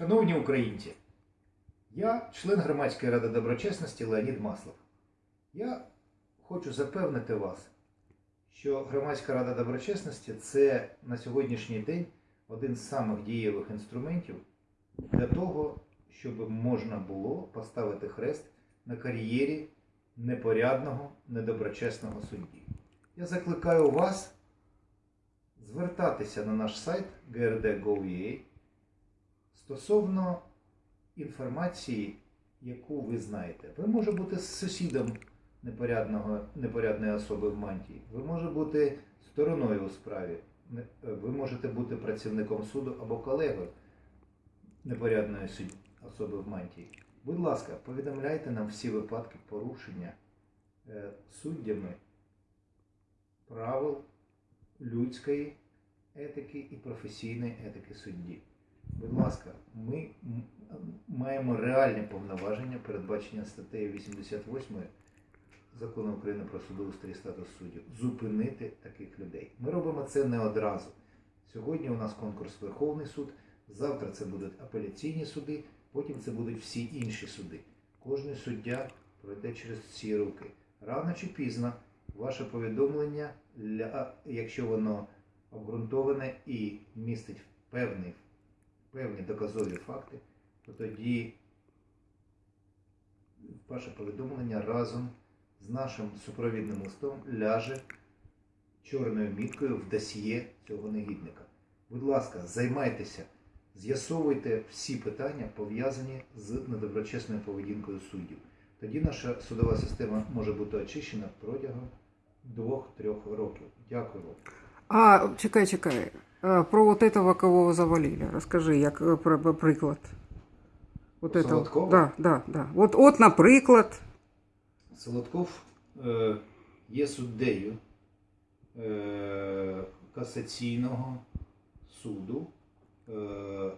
Шановні українці, я член громадської ради доброчесності Леонід Маслов. Я хочу запевнити вас, що громадська рада доброчесності це на сьогоднішній день один з самих дієвих інструментів для того, щоб можна було поставити хрест на кар'єрі непорядного, недоброчесного судді. Я закликаю вас звертатися на наш сайт grd.gov.ua стосовно інформації, яку ви знаєте. Ви може бути сусідом непорядного, непорядної особи в мантії, ви може бути стороною у справі, ви можете бути працівником суду або колегою непорядної особи в мантії. Будь ласка, повідомляйте нам всі випадки порушення е, суддями правил людської етики і професійної етики судді. Будь ласка, ми маємо реальні повноваження, передбачення статтею 88 Закону України про судоустрій і статус суддів, зупинити таких людей. Ми робимо це не одразу. Сьогодні у нас конкурс Верховний суд, завтра це будуть апеляційні суди, потім це будуть всі інші суди. Кожний суддя пройде через ці руки. Рано чи пізно ваше повідомлення, якщо воно обґрунтоване і містить певний, певні доказові факти, то тоді ваше повідомлення разом з нашим супровідним листом ляже чорною міткою в досьє цього негідника. Будь ласка, займайтеся, з'ясовуйте всі питання, пов'язані з недоброчесною поведінкою суддів. Тоді наша судова система може бути очищена протягом двох-трьох років. Дякую вам. А, чекай, чекай. А, Про вот этого, кого вы завалили. Расскажи, як е, про, про приклад. Вот Про этого. Солодкова? Да, да, да. От, от, наприклад. Солодков е, є суддею е, касаційного суду, е, е,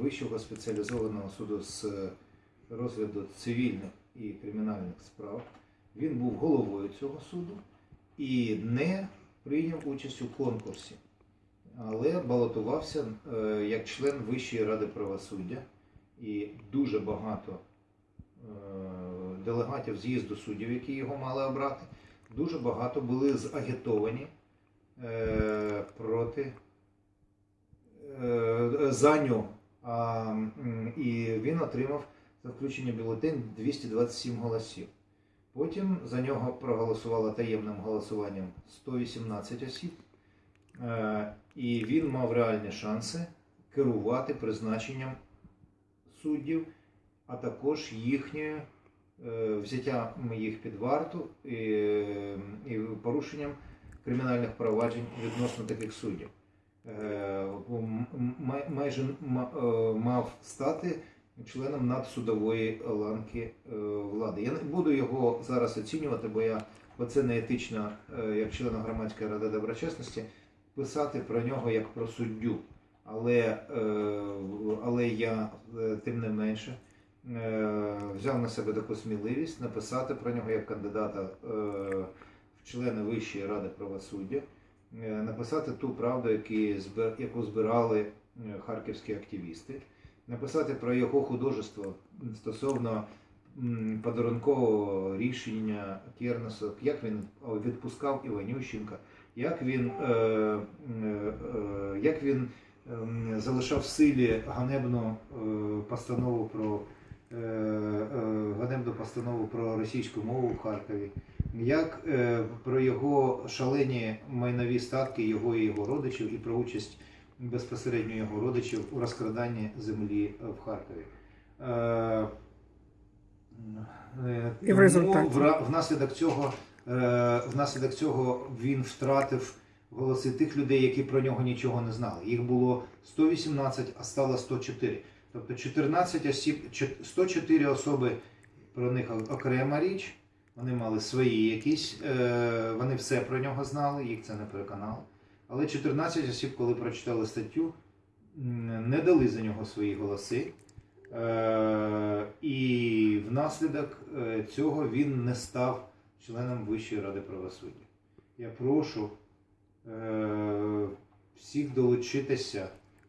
Вищого спеціалізованого суду з розгляду цивільних і кримінальних справ. Він був головою цього суду і не прийняв участь у конкурсі, але балотувався е, як член Вищої ради правосуддя і дуже багато е, делегатів з'їзду суддів, які його мали обрати, дуже багато були загітовані е, проти за нього. І він отримав за включення бюлетень 227 голосів. Потім за нього проголосувало таємним голосуванням 118 осіб, і він мав реальні шанси керувати призначенням суддів, а також їхньою е, взяттям їх під варту і, порушенням кримінальних проваджень відносно таких суддів. Е, майже е, мав стати членом надсудової ланки е, влади. Я не буду його зараз оцінювати, бо я бо це не етично, е, як члена громадської ради доброчесності, писати про нього як про суддю. Але, е, але я е, тим не менше е, взяв на себе таку сміливість написати про нього як кандидата в члени Вищої ради правосуддя, написати ту правду, яку збирали харківські активісти, написати про його художество стосовно подарункового рішення Кернесу, як він відпускав Іванющенка, як він, е, е, е, як він залишав в силі ганебну постанову про ганебну постанову про російську мову в Харкові, як про його шалені майнові статки його і його родичів, і про участь безпосередньо його родичів у розкраданні землі в Харкові. Е, І в результаті? внаслідок цього, е, внаслідок цього він втратив голоси тих людей, які про нього нічого не знали. Їх було 118, а стало 104. Тобто 14 осіб, 104 особи про них окрема річ. Вони мали свої якісь, е, вони все про нього знали, їх це не переконало. Але 14 осіб, коли прочитали статтю, не дали за нього свої голоси. Е, і внаслідок е, цього він не став членом Вищої ради правосуддя. Я прошу е, всіх долучитися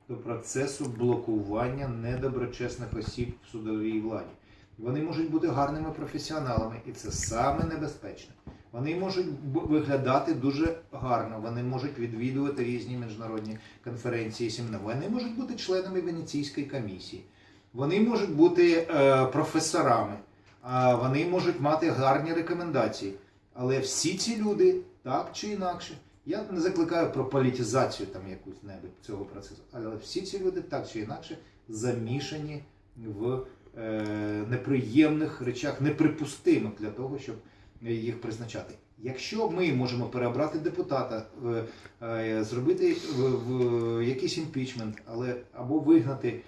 до процесу блокування недоброчесних осіб в судовій владі. Вони можуть бути гарними професіоналами, і це саме небезпечне. Вони можуть виглядати дуже гарно, вони можуть відвідувати різні міжнародні конференції, семінари. Вони можуть бути членами Венеційської комісії, вони можуть бути е, професорами, а вони можуть мати гарні рекомендації. Але всі ці люди, так чи інакше, я не закликаю про політизацію там якусь небудь цього процесу, але всі ці люди так чи інакше замішані в е, неприємних речах, неприпустимих для того, щоб їх призначати. Якщо ми можемо переобрати депутата, е, е, зробити в, в якийсь імпічмент, але або вигнати е,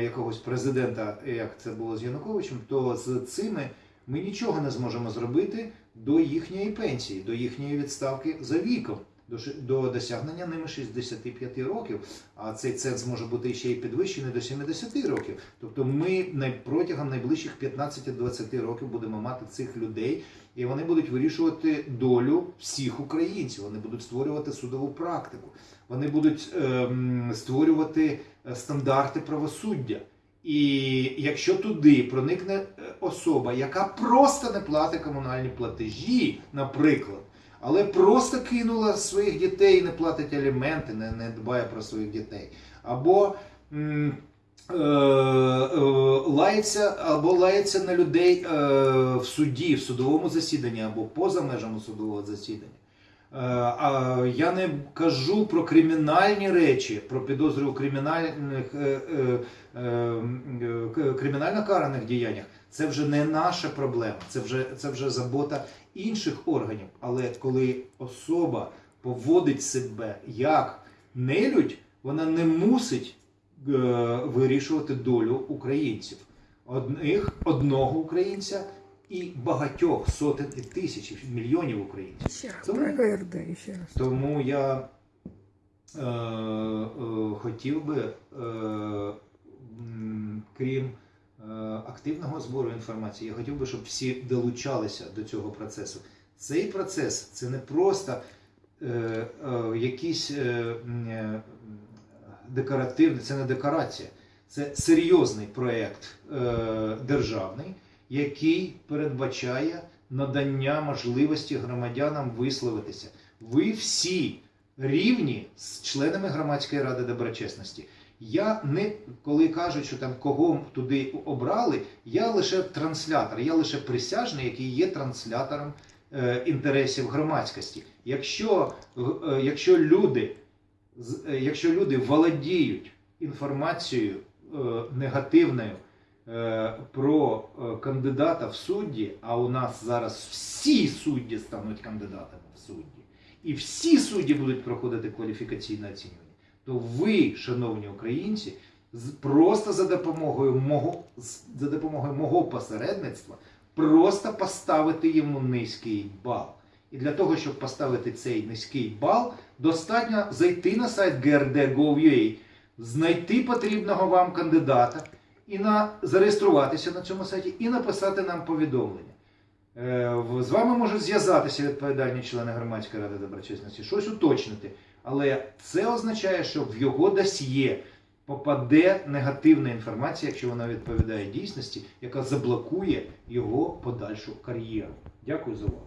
якогось президента, як це було з Януковичем, то з цими ми нічого не зможемо зробити до їхньої пенсії, до їхньої відставки за віком, до, досягнення ними 65 років. А цей ценз може бути ще й підвищений до 70 років. Тобто ми протягом найближчих 15-20 років будемо мати цих людей, і вони будуть вирішувати долю всіх українців. Вони будуть створювати судову практику, вони будуть ем, створювати е, стандарти правосуддя. І якщо туди проникне е, особа, яка просто не платить комунальні платежі, наприклад, але просто кинула своїх дітей, не платить аліменти, не, не дбає про своїх дітей, або м, е, е, лається, або лається на людей е, в суді, в судовому засіданні, або поза межами судового засідання. А я не кажу про кримінальні речі, про підозри у кримінальних кримінально караних діяннях. Це вже не наша проблема, це вже, це вже забота інших органів. Але коли особа поводить себе як нелюдь, вона не мусить е, вирішувати долю українців. Одних, одного українця і багатьох сотень і тисяч, мільйонів українців. Ще раз Тому- про ще раз. Тому я е, е, хотів би, е, крім активного збору інформації, я хотів би, щоб всі долучалися до цього процесу. Цей процес це не просто е, е, якийсь е, е, декоративний, це не декорація, це серйозний проєкт е, державний, який передбачає надання можливості громадянам висловитися. Ви всі рівні з членами громадської ради доброчесності. Я не коли кажуть, що там кого туди обрали, я лише транслятор, я лише присяжний, який є транslaтором е, інтересів громадськості. Якщо, е, якщо люди е, якщо люди володіють інформацією е, негативною е, про е, кандидата в судді, а у нас зараз всі судді стануть кандидатами в судді, і всі судді будуть проходити кваліфікаційне оцінювання, то ви, шановні українці, просто за допомогою мого за допомогою мого посередництва просто поставити йому низький бал. І для того, щоб поставити цей низький бал, достатньо зайти на сайт grd.gov.ua, знайти потрібного вам кандидата і на, зареєструватися на цьому сайті і написати нам повідомлення. Е, З вами можуть зв'язатися відповідальні члени громадської ради доброчесності, щось уточнити. Але це означає, що в його досьє попаде негативна інформація, якщо вона відповідає дійсності, яка заблокує його подальшу кар'єру. Дякую за увагу.